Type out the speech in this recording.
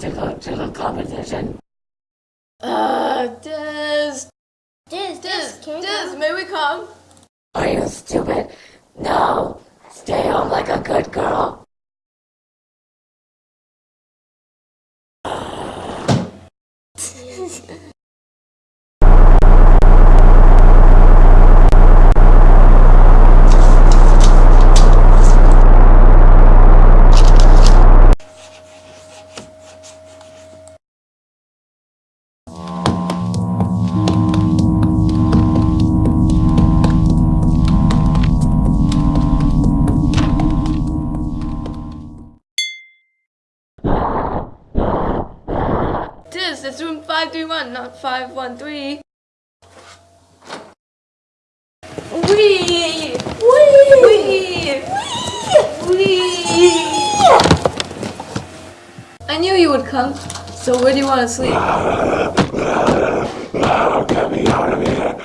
to go to the competition. Uh, Diz. Diz, Diz, Diz, can you may we come? Are you stupid? No. Stay home like a good girl. is. It's room 531, not 513. Wee! Wee! Wee! Wee! I knew you would come. So where do you want to sleep? Get me out of here.